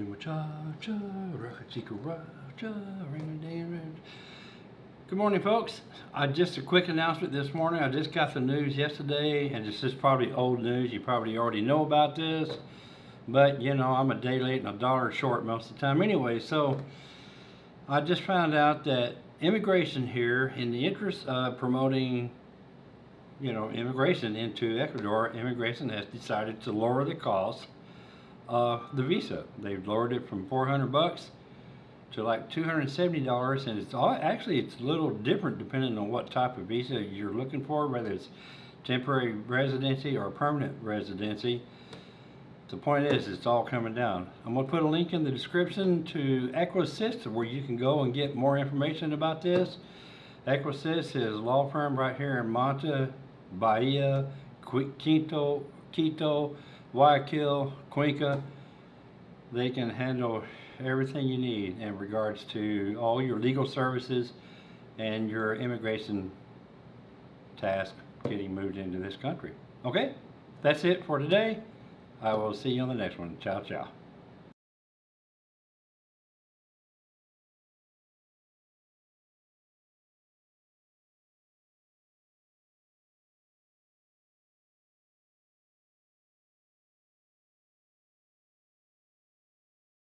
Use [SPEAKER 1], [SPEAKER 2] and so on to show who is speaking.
[SPEAKER 1] do a ring. Good morning, folks. Uh, just a quick announcement this morning. I just got the news yesterday, and this is probably old news. You probably already know about this, but you know I'm a day late and a dollar short most of the time anyway. So I just found out that immigration here, in the interest of promoting, you know, immigration into Ecuador, immigration has decided to lower the cost of the visa. They've lowered it from 400 bucks to like $270 and it's all actually it's a little different depending on what type of visa you're looking for whether it's temporary residency or permanent residency. The point is it's all coming down. I'm gonna put a link in the description to Equisys where you can go and get more information about this. Equisys is a law firm right here in Manta Bahia Qui- Quito Quito Guayaquil Cuenca they can handle everything you need in regards to all your legal services and your immigration task getting moved into this country. Okay, that's it for today. I will see you on the next one. Ciao, ciao.